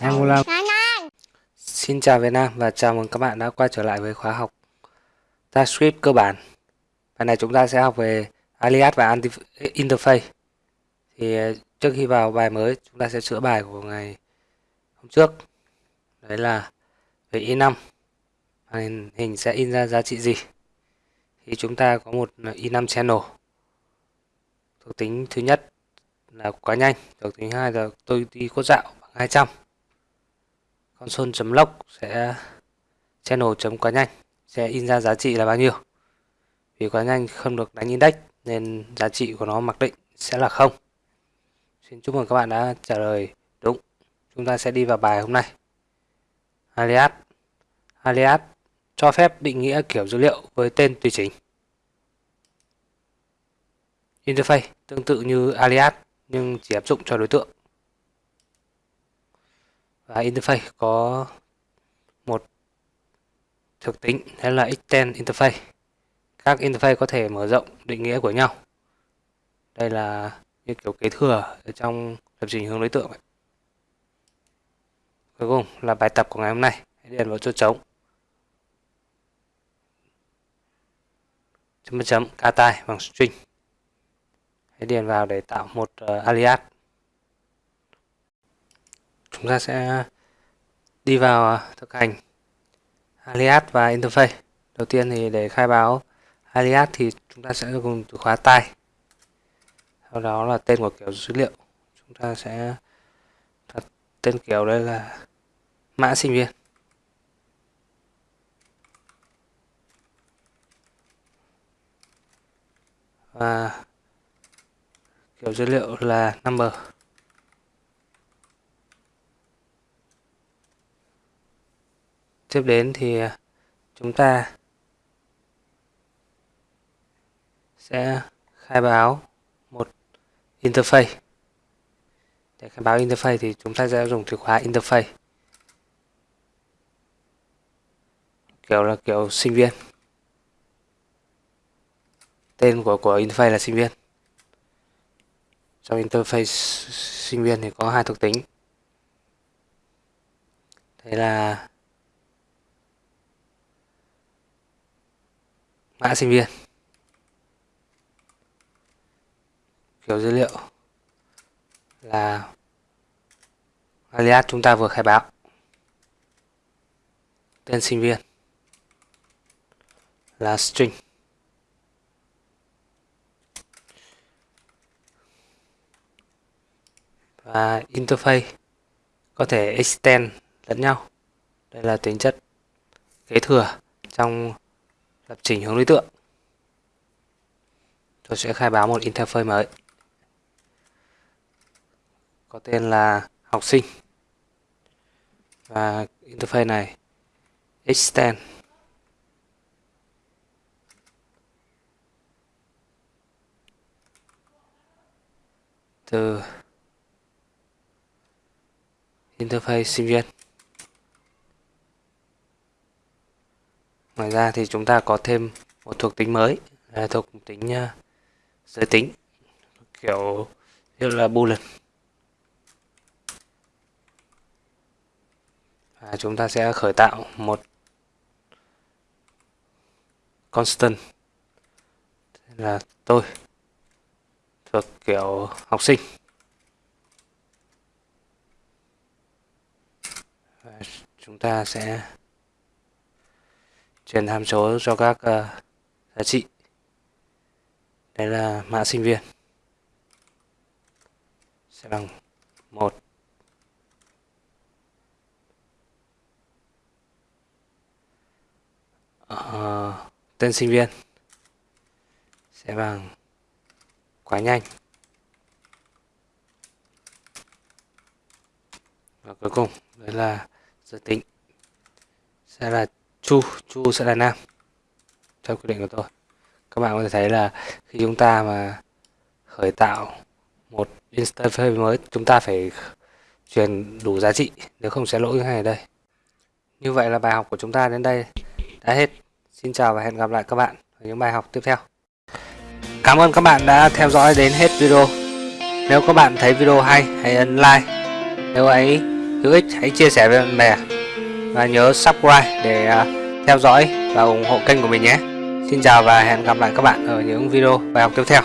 Angola Xin chào Việt Nam và chào mừng các bạn đã quay trở lại với khóa học TypeScript cơ bản. Bài này chúng ta sẽ học về alias và interface. Thì ờ, trước khi vào bài mới chúng ta sẽ sửa bài của ngày hôm trước. Đấy là về i5 hình, hình sẽ in ra giá trị gì? Thì chúng ta có một i5 channel Thuộc tính thứ nhất là quá nhanh. Được tính hai là tôi đi cốt dạo bằng 200 console.log sẽ channel chấm quá nhanh. Sẽ in ra giá trị là bao nhiêu? Vì quá nhanh không được đánh index nên giá trị của nó mặc định sẽ là không. Xin chúc mừng các bạn đã trả lời đúng. Chúng ta sẽ đi vào bài hôm nay. Alias. Alias cho phép định nghĩa kiểu dữ liệu với tên tùy chỉnh. Interface tương tự như alias nhưng chỉ áp dụng cho đối tượng. Và interface có một thực tính hay là extend interface. Các interface có thể mở rộng định nghĩa của nhau. Đây là như kiểu kế thừa ở trong lập trình hướng đối tượng cuối cùng là bài tập của ngày hôm nay. Hãy điền vào chỗ trống. Chấm chấm, ca tai bằng string hãy điền vào để tạo một uh, alias. Chúng ta sẽ đi vào ờ, thực hành alias và interface. Đầu tiên thì để khai báo alias thì chúng ta sẽ dùng từ khóa tai. Sau đó là tên của kiểu dữ liệu. Chúng ta sẽ đặt tên kiểu đây là mã sinh viên. Và kiểu dữ liệu là number. Tiếp đến thì à, chúng ta sẽ khai báo một interface. Để khai báo interface thì chúng ta sẽ dùng từ khóa interface. Kiểu là kiểu sinh viên. Tên của của interface là sinh viên trong interface sinh viên thì có hai thuộc tính. Thế là mã sinh viên. Kiểu dữ liệu là alias chúng ta vừa khai báo. Tên sinh viên là string. Và interface có thể extend lẫn nhau. Đây là tính chất kế thừa trong lập trình hướng đối tượng. Tôi sẽ khai báo một interface mới. Có tên là học sinh. Và interface này extend. Từ interface sinh viên. Ngoài ra thì chúng ta có thêm một thuộc tính mới là thuộc tính uh, giới tính kiểu như là boolean. Và chúng ta sẽ khởi tạo một constant là tôi thuộc kiểu học sinh và chúng ta sẽ truyền hàm số cho các uh, giá trị. Đây là mã sinh viên. Sẽ bằng một. Uh, tên sinh viên. Sẽ bằng quá nhanh. Và cuối cùng đây là giới tính. Sẽ là chu chu sẽ là nam. Theo quy định của tôi. Các bạn có thể thấy là khi chúng ta mà khởi tạo một interface mới chúng ta phải truyền đủ giá trị nếu không sẽ lỗi như này đây. Như vậy là bài học của chúng ta đến đây đã hết. Xin chào và hẹn gặp lại các bạn ở những bài học tiếp theo. Cảm ơn các bạn đã theo dõi đến hết video. Nếu các bạn thấy video hay, hãy ấn like. Nếu ấy hữu ích, hãy chia sẻ với bạn bè. Và nhớ subscribe để à, theo dõi và ủng hộ kênh của mình nhé. Xin chào và hẹn gặp lại các bạn ở những video bài học tiếp theo.